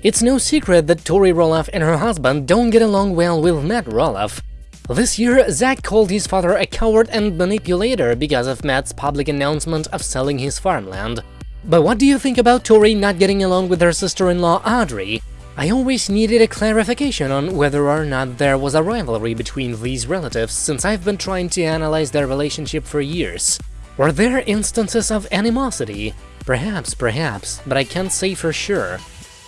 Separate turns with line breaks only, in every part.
It's no secret that Tori Roloff and her husband don't get along well with Matt Roloff. This year, Zach called his father a coward and manipulator because of Matt's public announcement of selling his farmland. But what do you think about Tori not getting along with her sister-in-law Audrey? I always needed a clarification on whether or not there was a rivalry between these relatives since I've been trying to analyze their relationship for years. Were there instances of animosity? Perhaps, perhaps, but I can't say for sure.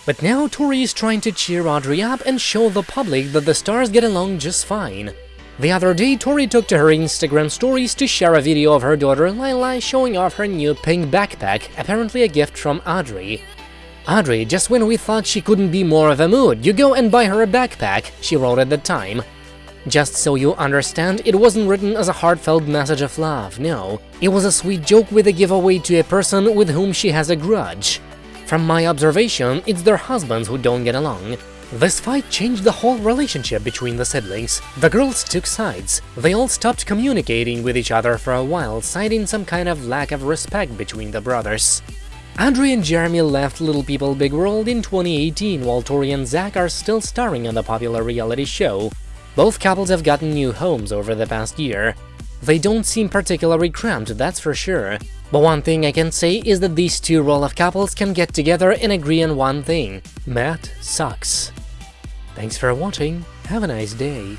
But now Tori is trying to cheer Audrey up and show the public that the stars get along just fine. The other day, Tori took to her Instagram stories to share a video of her daughter Lilah showing off her new pink backpack, apparently a gift from Audrey. Audrey, just when we thought she couldn't be more of a mood, you go and buy her a backpack, she wrote at the time. Just so you understand, it wasn't written as a heartfelt message of love, no. It was a sweet joke with a giveaway to a person with whom she has a grudge. From my observation, it's their husbands who don't get along. This fight changed the whole relationship between the siblings. The girls took sides. They all stopped communicating with each other for a while, citing some kind of lack of respect between the brothers. Audrey and Jeremy left Little People Big World in 2018, while Tori and Zach are still starring on the popular reality show. Both couples have gotten new homes over the past year. They don't seem particularly cramped, that's for sure. But one thing I can say is that these two Roloff couples can get together and agree on one thing – Matt sucks. Thanks for watching, have a nice day.